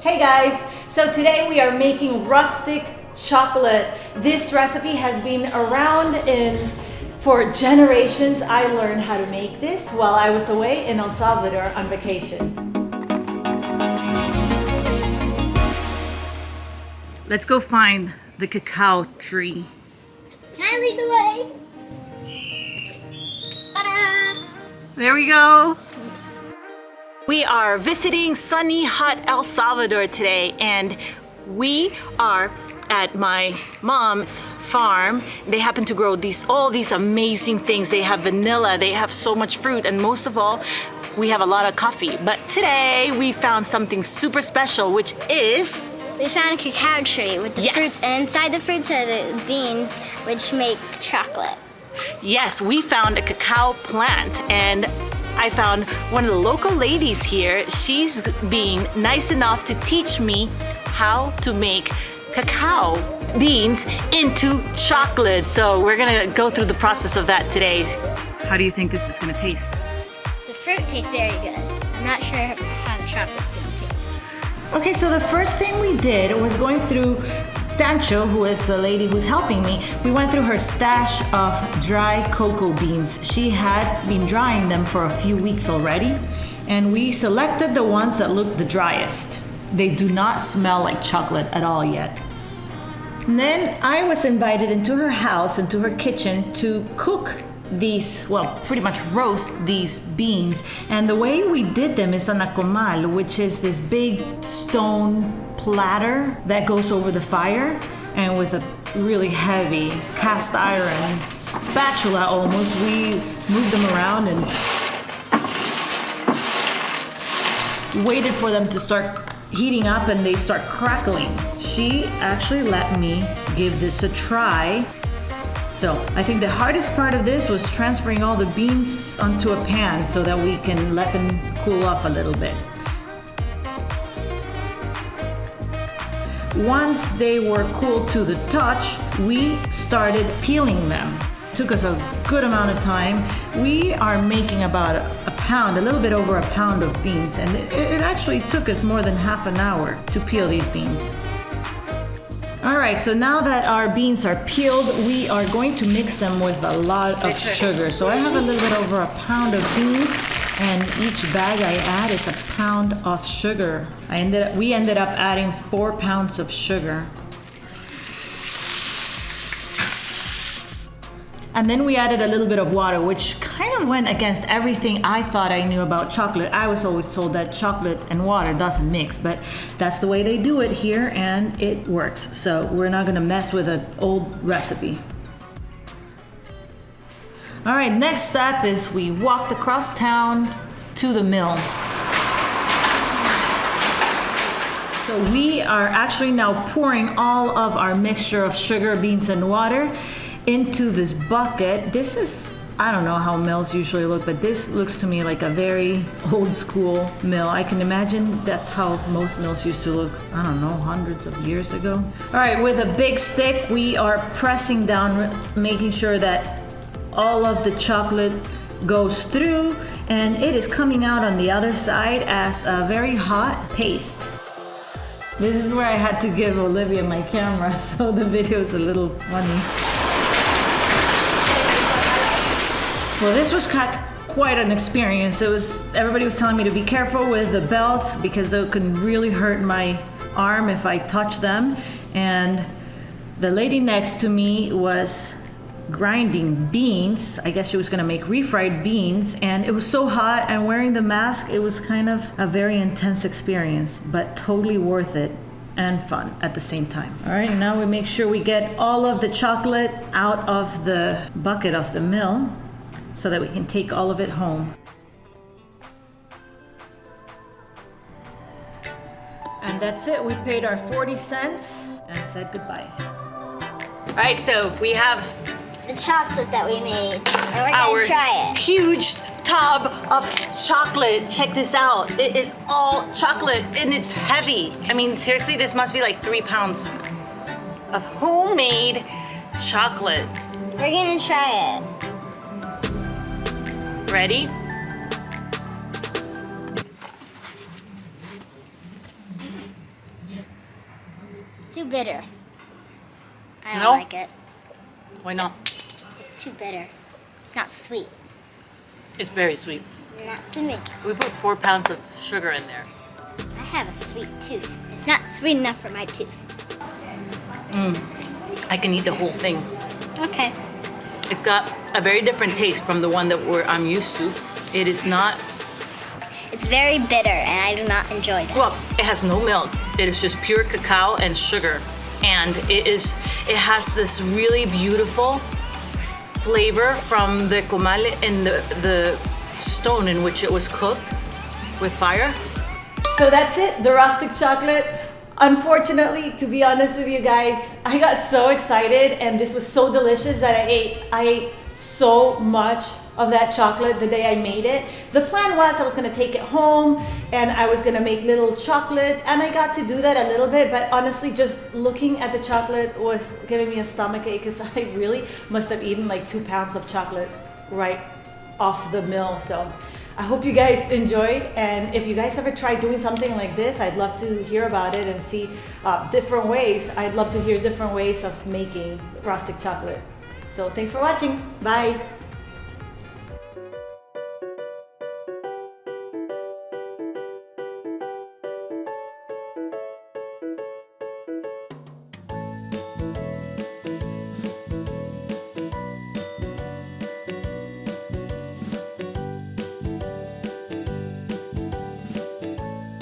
Hey guys, so today we are making rustic chocolate. This recipe has been around in for generations. I learned how to make this while I was away in El Salvador on vacation. Let's go find the cacao tree. Can I lead the way? There we go. We are visiting sunny, hot El Salvador today, and we are at my mom's farm. They happen to grow these all these amazing things. They have vanilla, they have so much fruit, and most of all, we have a lot of coffee. But today we found something super special, which is We found a cacao tree with the Yes. fruits, and inside the fruits are the beans, which make chocolate. Yes, we found a cacao plant and I found one of the local ladies here. She's being nice enough to teach me how to make cacao beans into chocolate. So we're gonna go through the process of that today. How do you think this is gonna taste? The fruit tastes very good. I'm not sure how the chocolate's gonna taste. Okay, so the first thing we did was going through Dancho, who is the lady who's helping me, we went through her stash of dry cocoa beans. She had been drying them for a few weeks already, and we selected the ones that looked the driest. They do not smell like chocolate at all yet. And then I was invited into her house, into her kitchen, to cook these, well, pretty much roast these beans. And the way we did them is on a comal, which is this big stone platter that goes over the fire. And with a really heavy cast iron spatula almost, we moved them around and waited for them to start heating up and they start crackling. She actually let me give this a try. So I think the hardest part of this was transferring all the beans onto a pan so that we can let them cool off a little bit. Once they were cool to the touch, we started peeling them. Took us a good amount of time. We are making about a, pound, a little bit over a pound of beans, and it actually took us more than half an hour to peel these beans. All right, so now that our beans are peeled, we are going to mix them with a lot of sugar. So I have a little bit over a pound of beans, and each bag I add is a pound of sugar. I ended up, we ended up adding four pounds of sugar. And then we added a little bit of water, which kind of went against everything I thought I knew about chocolate. I was always told that chocolate and water doesn't mix, but that's the way they do it here and it works. So we're not gonna mess with an old recipe. All right, next step is we walked across town to the mill. So we are actually now pouring all of our mixture of sugar, beans, and water into this bucket. This is, I don't know how mills usually look, but this looks to me like a very old school mill. I can imagine that's how most mills used to look, I don't know, hundreds of years ago. All right, with a big stick, we are pressing down, making sure that all of the chocolate goes through and it is coming out on the other side as a very hot paste. This is where I had to give Olivia my camera, so the video is a little funny. Well, this was quite an experience. It was everybody was telling me to be careful with the belts because they could really hurt my arm if I touched them. And the lady next to me was grinding beans. I guess she was gonna make refried beans, and it was so hot. And wearing the mask, it was kind of a very intense experience, but totally worth it and fun at the same time. All right, now we make sure we get all of the chocolate out of the bucket of the mill so that we can take all of it home. And that's it. We paid our 40 cents and said goodbye. All right, so we have The chocolate that we made, and we're gonna try it. huge tub of chocolate. Check this out. It is all chocolate and it's heavy. I mean, seriously, this must be like three pounds of homemade chocolate. We're gonna try it. Ready? Too bitter. I don't No? like it. Why not? It's too bitter. It's not sweet. It's very sweet. Not to me. We put four pounds of sugar in there. I have a sweet tooth. It's not sweet enough for my tooth. Mm. I can eat the whole thing. Okay. It's got a very different taste from the one that we're, I'm used to. It is not, It's very bitter and I do not enjoy that. well, it has no milk. It is just pure cacao and sugar. And it is, it has this really beautiful flavor from the comal and the, the stone in which it was cooked with fire. So that's it, the rustic chocolate. Unfortunately, to be honest with you guys, I got so excited and this was so delicious that I ate I ate so much of that chocolate the day I made it. The plan was I was gonna take it home and I was gonna make little chocolate and I got to do that a little bit, but honestly just looking at the chocolate was giving me a stomach ache because I really must have eaten like two pounds of chocolate right off the mill. So I hope you guys enjoyed. And if you guys ever try doing something like this, I'd love to hear about it and see uh, different ways. I'd love to hear different ways of making rustic chocolate. So thanks for watching. Bye.